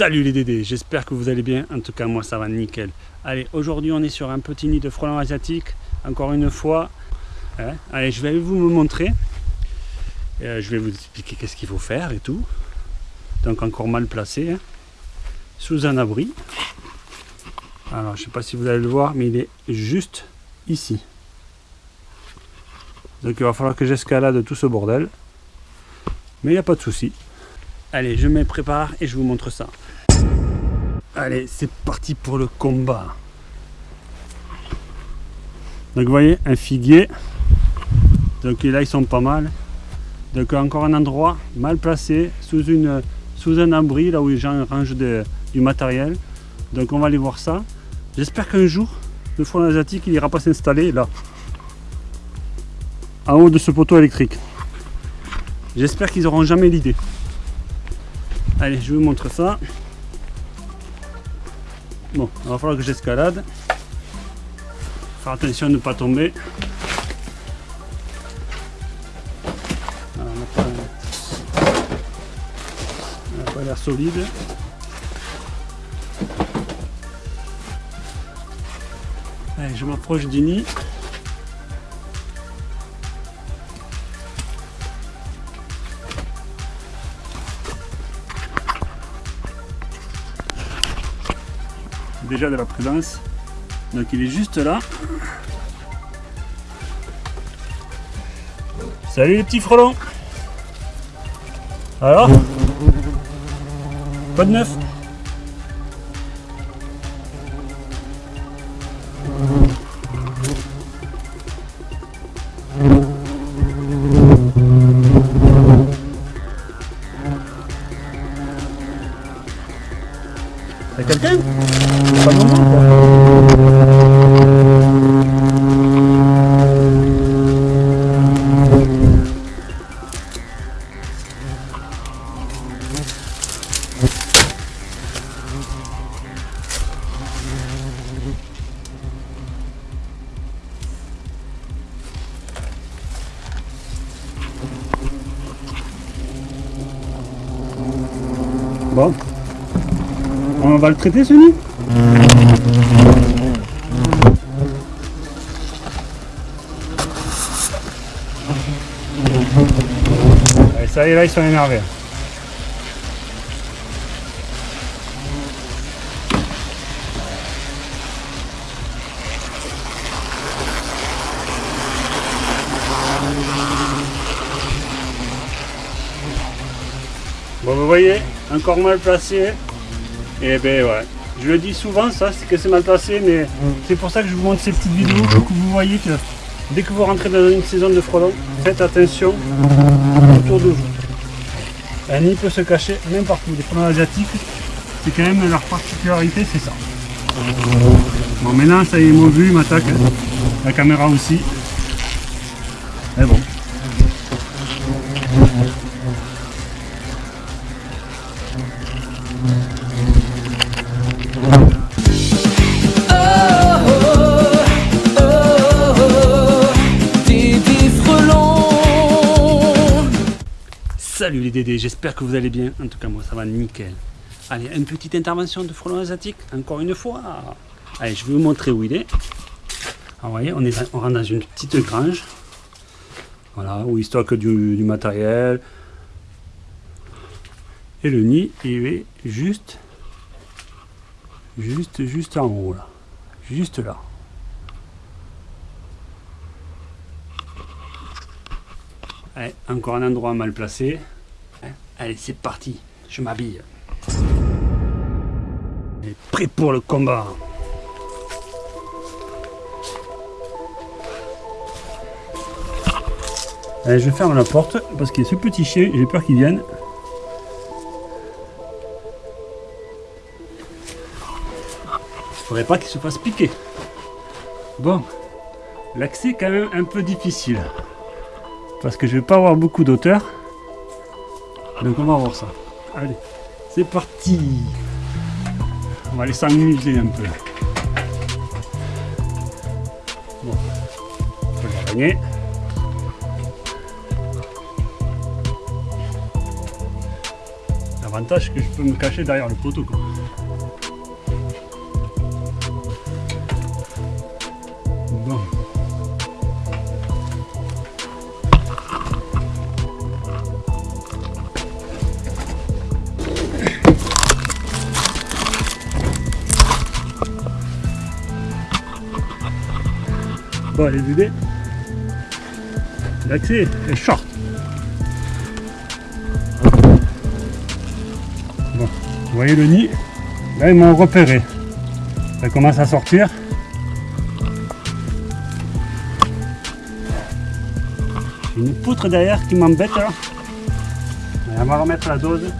Salut les Dédés, j'espère que vous allez bien, en tout cas moi ça va nickel. Allez, aujourd'hui on est sur un petit nid de frelons asiatiques, encore une fois. Hein. Allez, je vais vous me montrer. Euh, je vais vous expliquer qu'est-ce qu'il faut faire et tout. Donc encore mal placé, hein. sous un abri. Alors je sais pas si vous allez le voir, mais il est juste ici. Donc il va falloir que j'escalade tout ce bordel. Mais il n'y a pas de souci. Allez, je me prépare et je vous montre ça. Allez, c'est parti pour le combat. Donc vous voyez, un figuier. Donc là, ils sont pas mal. Donc encore un endroit mal placé, sous, une, sous un abri, là où les gens rangent du matériel. Donc on va aller voir ça. J'espère qu'un jour, le front asiatique, il ira pas s'installer là. En haut de ce poteau électrique. J'espère qu'ils n'auront jamais l'idée. Allez, je vous montre ça. Bon, il va falloir que j'escalade. Faire attention de ne pas tomber. on n'a pas l'air solide. Allez, je m'approche du nid. Déjà de la prudence. Donc il est juste là. Salut les petits frelons Alors Pas de neuf? T'as quelqu'un Pas Bon, on va le traiter ce nid Allez, ça y est, là ils sont énervés. Bon, vous voyez, encore mal placé. Et ben ouais, je le dis souvent ça, c'est que c'est mal placé, mais c'est pour ça que je vous montre ces petites vidéos pour que vous voyez que dès que vous rentrez dans une saison de frelons, faites attention autour de vous. Un nid peut se cacher même partout. Les frelons asiatiques, c'est quand même leur particularité, c'est ça. Bon maintenant ça y est, ils m'ont vu, ils m'attaquent. La caméra aussi. Mais bon. Salut les Dédés, j'espère que vous allez bien. En tout cas, moi, ça va nickel. Allez, une petite intervention de frelon asiatique, encore une fois. Allez, je vais vous montrer où il est. Ah, vous voyez, on, est, on rentre dans une petite grange. Voilà, où il stocke du, du matériel. Et le nid, il est juste, juste, juste en haut, là. Juste là. Allez, encore un endroit mal placé. Allez, c'est parti. Je m'habille. Prêt pour le combat. Allez, je ferme la porte parce qu'il y a ce petit chien, j'ai peur qu'il vienne. Il faudrait pas qu'il se fasse piquer. Bon, l'accès est quand même un peu difficile parce que je vais pas avoir beaucoup d'auteur. Donc on va voir ça. Allez, c'est parti On va aller s'amuser un peu. Bon, on peut gagner. Avantage que je peux me cacher derrière le poteau. Quoi. Les bébés, l'accès est short. Vous voyez le nid? Là, ils m'ont repéré. Ça commence à sortir. Une poutre derrière qui m'embête. On va remettre la dose.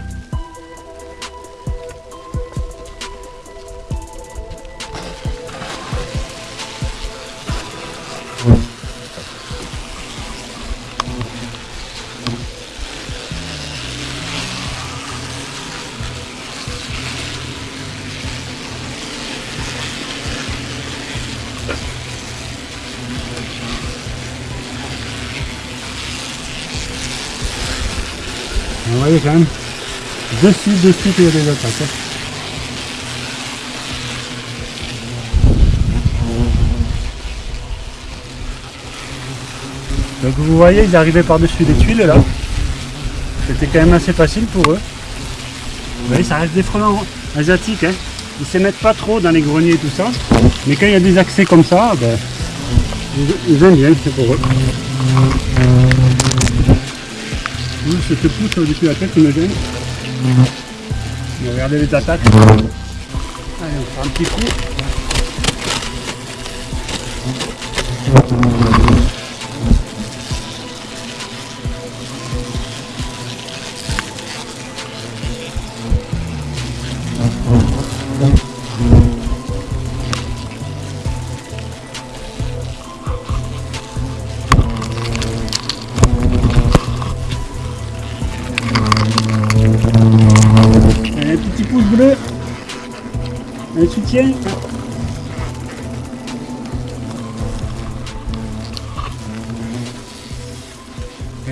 Vous voyez quand même, dessus, dessus qu'il y a des attaques. hein. Donc vous voyez, ils arrivaient par-dessus les tuiles là. C'était quand même assez facile pour eux. Vous voyez, ça reste des frelons asiatiques. Hein. Ils ne se mettent pas trop dans les greniers et tout ça. Mais quand il y a des accès comme ça, ben, ils, aiment bien, c'est pour eux. Je te pousse au-dessus de la tête, tu me gêne. On va regarder les attaques. Allez, on fait un petit coup. Et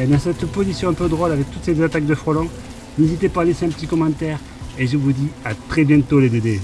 dans cette position un peu drôle avec toutes ces attaques de frelons, n'hésitez pas à laisser un petit commentaire et je vous dis à très bientôt les dédés.